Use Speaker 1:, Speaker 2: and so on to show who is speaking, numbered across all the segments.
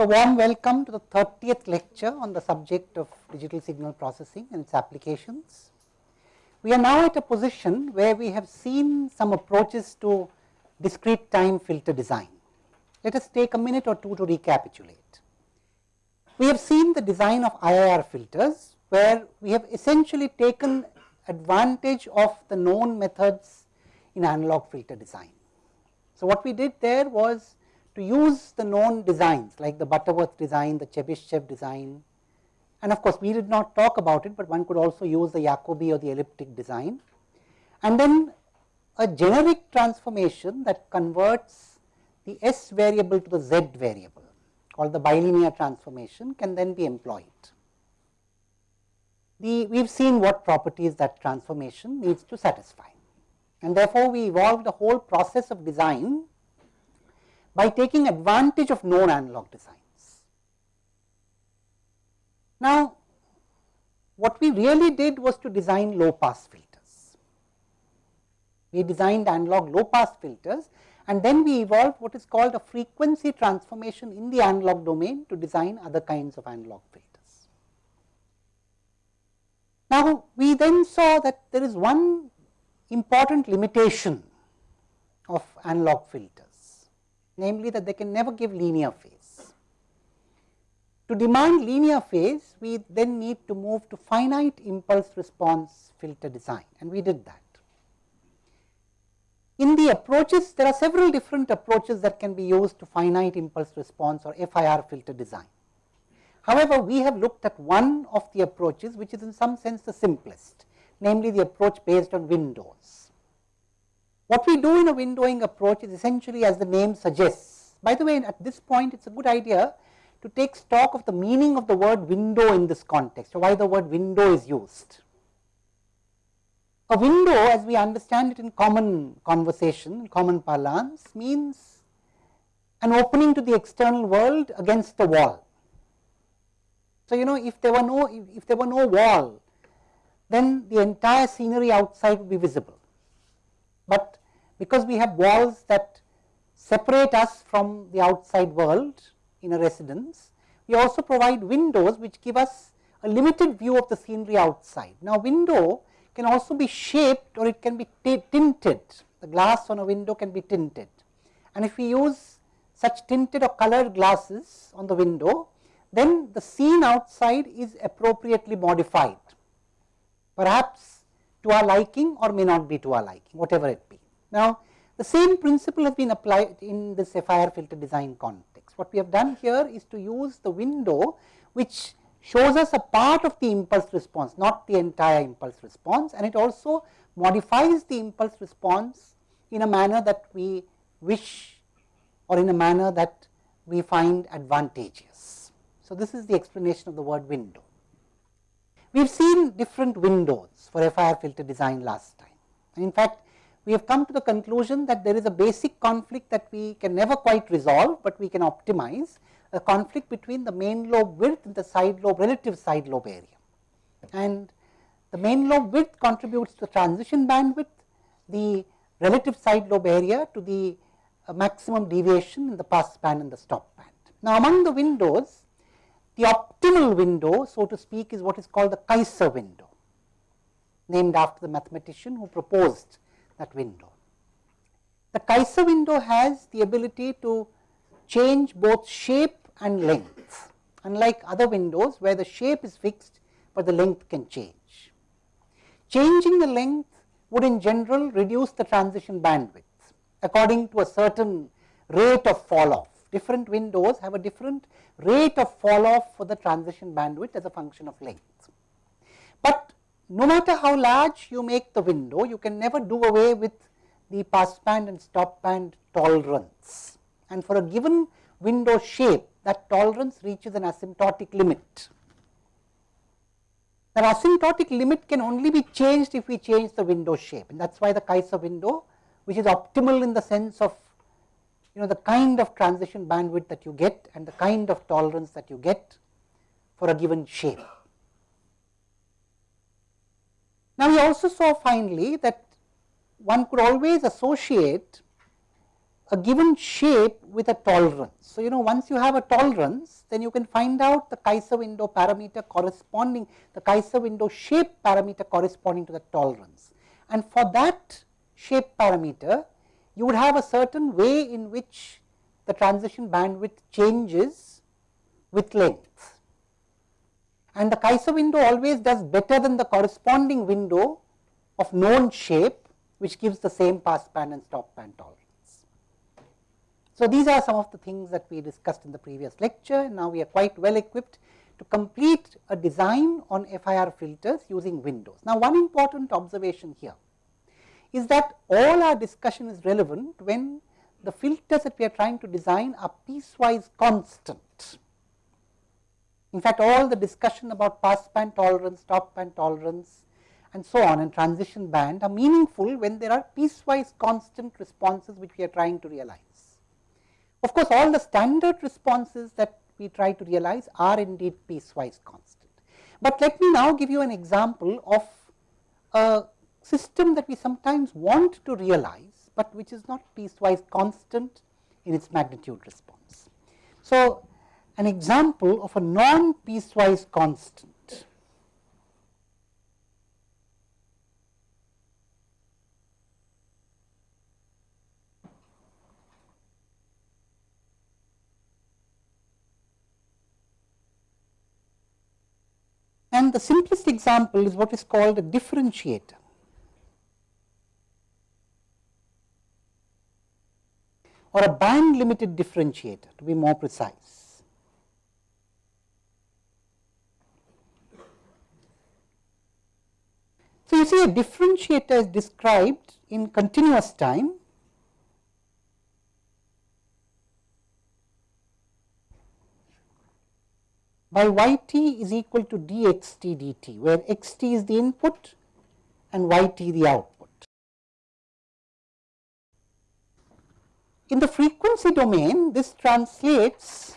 Speaker 1: A warm welcome to the 30th lecture on the subject of digital signal processing and its applications. We are now at a position where we have seen some approaches to discrete time filter design. Let us take a minute or two to recapitulate. We have seen the design of IIR filters, where we have essentially taken advantage of the known methods in analog filter design. So, what we did there was to use the known designs like the Butterworth design, the Chebyshev design and of course, we did not talk about it, but one could also use the Jacobi or the elliptic design. And then a generic transformation that converts the S variable to the Z variable called the bilinear transformation can then be employed. The, we have seen what properties that transformation needs to satisfy and therefore, we evolved the whole process of design by taking advantage of known analog designs. Now, what we really did was to design low pass filters. We designed analog low pass filters and then we evolved what is called a frequency transformation in the analog domain to design other kinds of analog filters. Now, we then saw that there is one important limitation of analog filters, namely that they can never give linear phase. To demand linear phase, we then need to move to finite impulse response filter design and we did that. In the approaches, there are several different approaches that can be used to finite impulse response or FIR filter design. However, we have looked at one of the approaches which is in some sense the simplest namely the approach based on windows. What we do in a windowing approach is essentially as the name suggests. By the way, at this point it is a good idea to take stock of the meaning of the word window in this context, or why the word window is used. A window as we understand it in common conversation, in common parlance means an opening to the external world against the wall. So, you know if there were no if there were no wall then the entire scenery outside would be visible. But because we have walls that separate us from the outside world in a residence, we also provide windows which give us a limited view of the scenery outside. Now, window can also be shaped or it can be tinted, the glass on a window can be tinted. And if we use such tinted or colored glasses on the window, then the scene outside is appropriately modified perhaps to our liking or may not be to our liking, whatever it. Now, the same principle has been applied in the FIR filter design context. What we have done here is to use the window which shows us a part of the impulse response, not the entire impulse response and it also modifies the impulse response in a manner that we wish or in a manner that we find advantageous. So, this is the explanation of the word window. We have seen different windows for FIR filter design last time. And in fact, we have come to the conclusion that there is a basic conflict that we can never quite resolve, but we can optimize a conflict between the main lobe width and the side lobe relative side lobe area. And the main lobe width contributes to the transition bandwidth, the relative side lobe area to the uh, maximum deviation in the pass band and the stop band. Now, among the windows, the optimal window, so to speak, is what is called the Kaiser window, named after the mathematician who proposed that window. The Kaiser window has the ability to change both shape and length, unlike other windows where the shape is fixed, but the length can change. Changing the length would in general reduce the transition bandwidth according to a certain rate of fall off different windows have a different rate of fall off for the transition bandwidth as a function of length. But no matter how large you make the window, you can never do away with the pass band and stop band tolerance. And for a given window shape, that tolerance reaches an asymptotic limit. That asymptotic limit can only be changed if we change the window shape and that is why the Kaiser window which is optimal in the sense of you know the kind of transition bandwidth that you get and the kind of tolerance that you get for a given shape. Now, we also saw finally that one could always associate a given shape with a tolerance. So, you know once you have a tolerance then you can find out the Kaiser window parameter corresponding the Kaiser window shape parameter corresponding to the tolerance. And for that shape parameter you would have a certain way in which the transition bandwidth changes with length. And the Kaiser window always does better than the corresponding window of known shape which gives the same pass band and stop band tolerance. So, these are some of the things that we discussed in the previous lecture. Now, we are quite well equipped to complete a design on FIR filters using windows. Now, one important observation here is that all our discussion is relevant when the filters that we are trying to design are piecewise constant. In fact, all the discussion about pass band tolerance, stop band tolerance and so on and transition band are meaningful when there are piecewise constant responses which we are trying to realize. Of course, all the standard responses that we try to realize are indeed piecewise constant. But let me now give you an example of a system that we sometimes want to realize, but which is not piecewise constant in its magnitude response. So, an example of a non piecewise constant And the simplest example is what is called a differentiator. or a band limited differentiator to be more precise. So, you see a differentiator is described in continuous time by y t is equal to d x t d t, where x t is the input and y t the output. In the frequency domain, this translates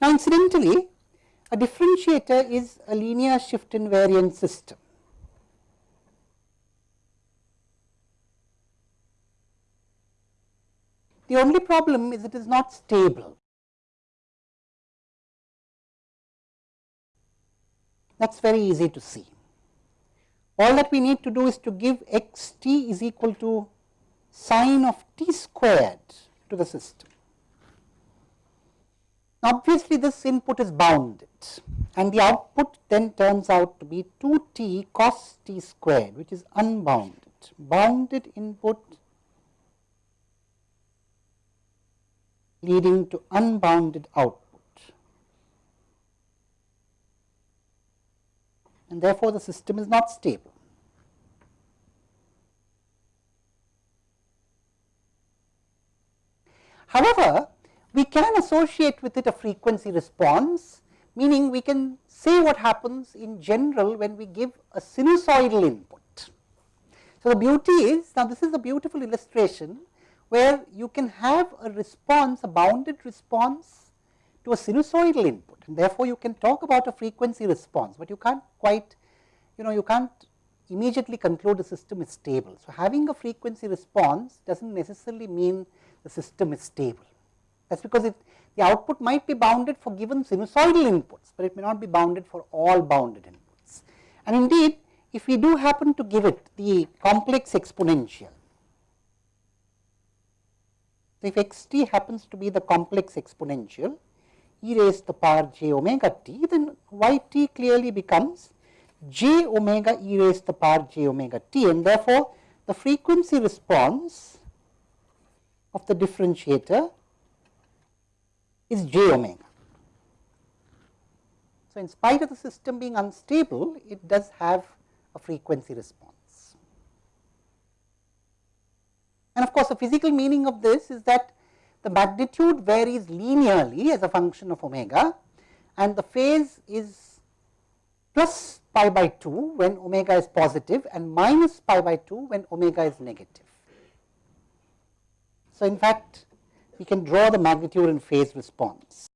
Speaker 1: now incidentally a differentiator is a linear shift invariant system. The only problem is it is not stable. that is very easy to see. All that we need to do is to give x t is equal to sine of t squared to the system. Obviously, this input is bounded and the output then turns out to be 2 t cos t squared which is unbounded. Bounded input leading to unbounded output. and therefore, the system is not stable. However, we can associate with it a frequency response, meaning we can say what happens in general when we give a sinusoidal input. So, the beauty is now this is a beautiful illustration where you can have a response, a bounded response to a sinusoidal input and therefore, you can talk about a frequency response, but you can't quite you know you can't immediately conclude the system is stable. So, having a frequency response does not necessarily mean the system is stable. That is because it, the output might be bounded for given sinusoidal inputs, but it may not be bounded for all bounded inputs. And indeed, if we do happen to give it the complex exponential, so if x t happens to be the complex exponential, e raised to the power j omega t, then y t clearly becomes j omega e raised to the power j omega t and therefore, the frequency response of the differentiator is j omega. So, in spite of the system being unstable, it does have a frequency response. And of course, the physical meaning of this is that the magnitude varies linearly as a function of omega and the phase is plus pi by 2 when omega is positive and minus pi by 2 when omega is negative. So, in fact, we can draw the magnitude and phase response.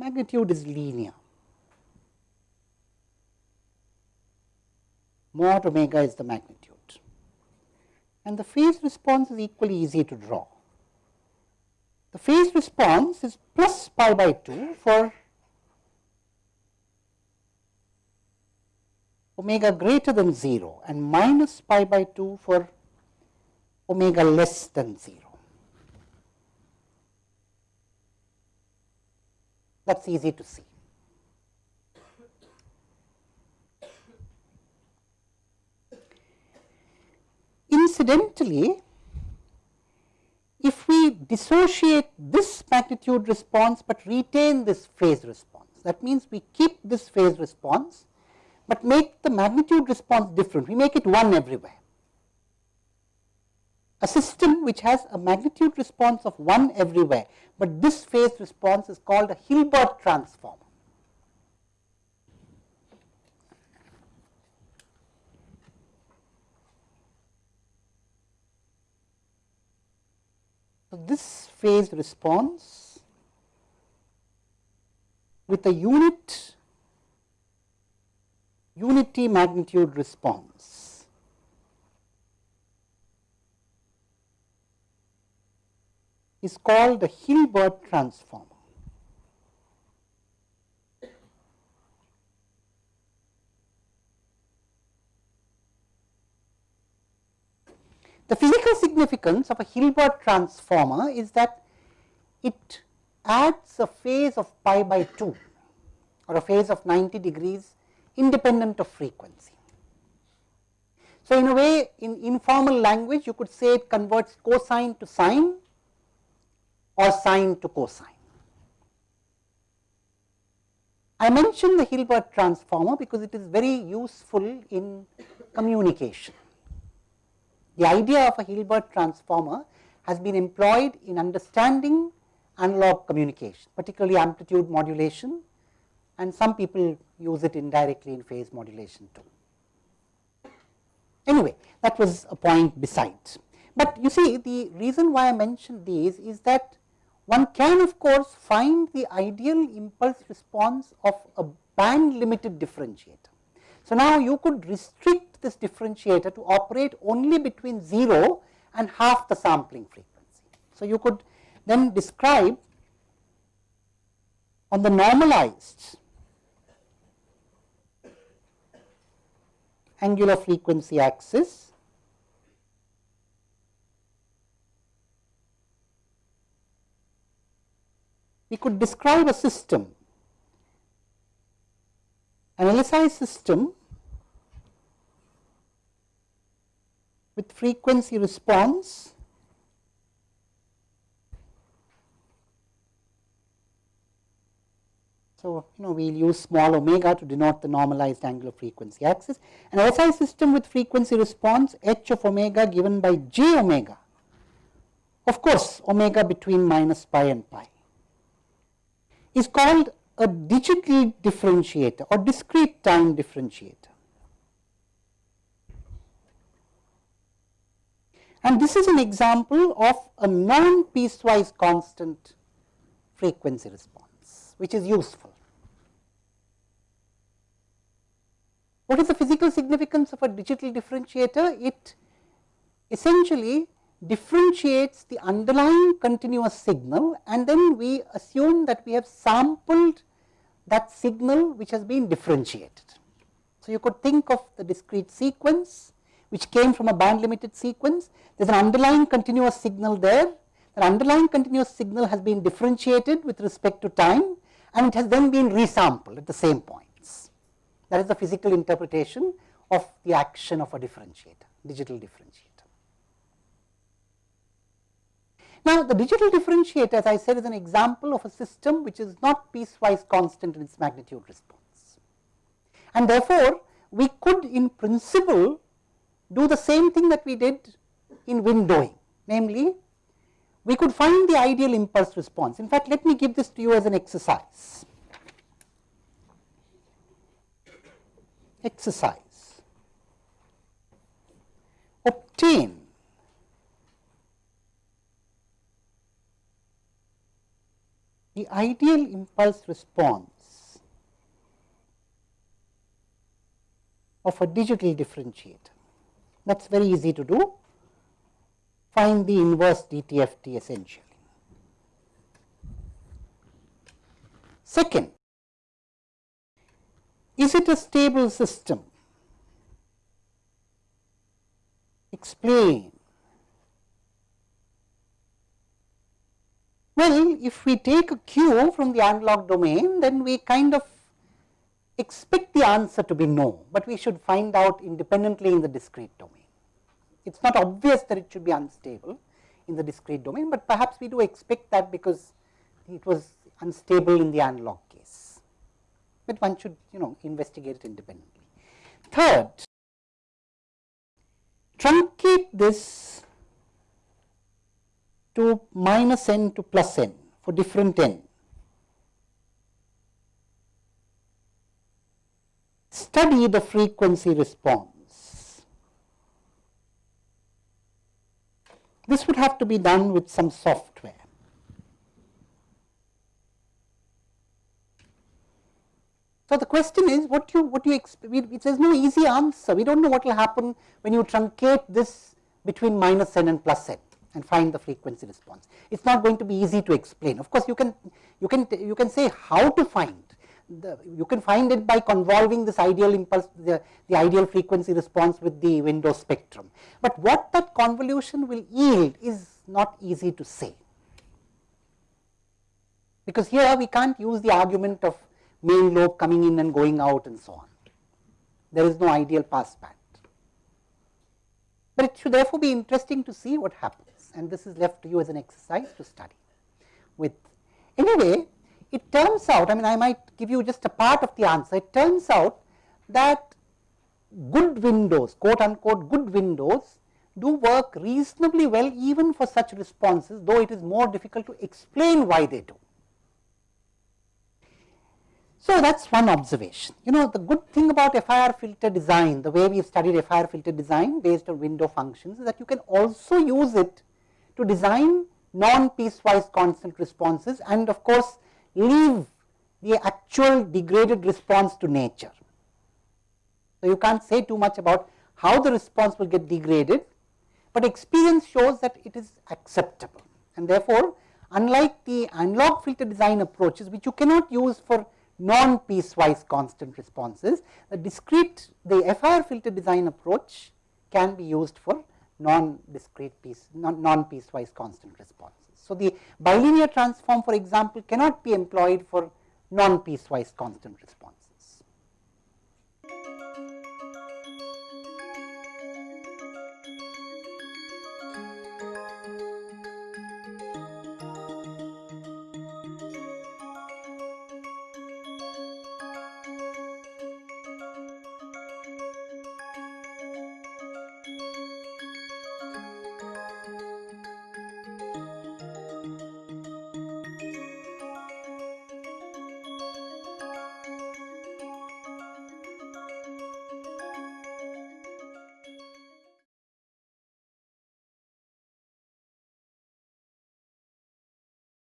Speaker 1: Magnitude is linear. Mod omega is the magnitude and the phase response is equally easy to draw. The phase response is plus pi by 2 for omega greater than 0 and minus pi by 2 for omega less than 0. That is easy to see. Incidentally, if we dissociate this magnitude response, but retain this phase response, that means we keep this phase response, but make the magnitude response different, we make it 1 everywhere. A system which has a magnitude response of 1 everywhere, but this phase response is called a Hilbert transform. So, this phase response with a unit unity magnitude response is called the Hilbert transform. The physical significance of a Hilbert transformer is that it adds a phase of pi by 2 or a phase of 90 degrees independent of frequency. So, in a way in informal language you could say it converts cosine to sine or sine to cosine. I mentioned the Hilbert transformer because it is very useful in communication. The idea of a Hilbert transformer has been employed in understanding analog communication, particularly amplitude modulation and some people use it indirectly in phase modulation too. Anyway, that was a point besides. But you see the reason why I mentioned these is that one can of course find the ideal impulse response of a band limited differentiator. So, now you could restrict this differentiator to operate only between 0 and half the sampling frequency. So, you could then describe on the normalized angular frequency axis we could describe a system an LSI system with frequency response So, you know we will use small omega to denote the normalized angular frequency axis. An LSI system with frequency response h of omega given by j omega, of course, omega between minus pi and pi is called a digital differentiator or discrete time differentiator. And this is an example of a non piecewise constant frequency response, which is useful. What is the physical significance of a digital differentiator? It essentially differentiates the underlying continuous signal and then we assume that we have sampled that signal which has been differentiated. So, you could think of the discrete sequence which came from a band limited sequence. There is an underlying continuous signal there. The underlying continuous signal has been differentiated with respect to time and it has then been resampled at the same points. That is the physical interpretation of the action of a differentiator, digital differentiator. Now, the digital differentiator as I said is an example of a system which is not piecewise constant in its magnitude response. And therefore, we could in principle do the same thing that we did in windowing, namely we could find the ideal impulse response. In fact, let me give this to you as an exercise. Exercise. Obtain the ideal impulse response of a digital differentiator. That is very easy to do. Find the inverse DTFT essentially. Second, is it a stable system? Explain. Well, if we take a cue from the analog domain, then we kind of expect the answer to be no, but we should find out independently in the discrete domain. It is not obvious that it should be unstable in the discrete domain, but perhaps we do expect that because it was unstable in the analog case, but one should you know investigate it independently. Third, truncate this to minus n to plus n for different n. Study the frequency response. This would have to be done with some software. So, the question is what you what you expect there is no easy answer we do not know what will happen when you truncate this between minus n and plus n and find the frequency response. It is not going to be easy to explain. Of course, you can you can you can say how to find the, you can find it by convolving this ideal impulse the, the ideal frequency response with the window spectrum. But what that convolution will yield is not easy to say, because here we can't use the argument of main lobe coming in and going out and so on. There is no ideal pass band. But it should therefore be interesting to see what happens and this is left to you as an exercise to study with. Anyway, it turns out, I mean I might give you just a part of the answer, it turns out that good windows, quote unquote good windows do work reasonably well even for such responses, though it is more difficult to explain why they do. So, that is one observation. You know the good thing about FIR filter design, the way we have studied FIR filter design based on window functions is that you can also use it to design non-piecewise constant responses and of course, leave the actual degraded response to nature. So, you can't say too much about how the response will get degraded, but experience shows that it is acceptable and therefore, unlike the analog filter design approaches which you cannot use for non-piecewise constant responses, the discrete the FIR filter design approach can be used for non-discrete piece, non-piecewise constant responses. So, the bilinear transform for example, cannot be employed for non-piecewise constant response.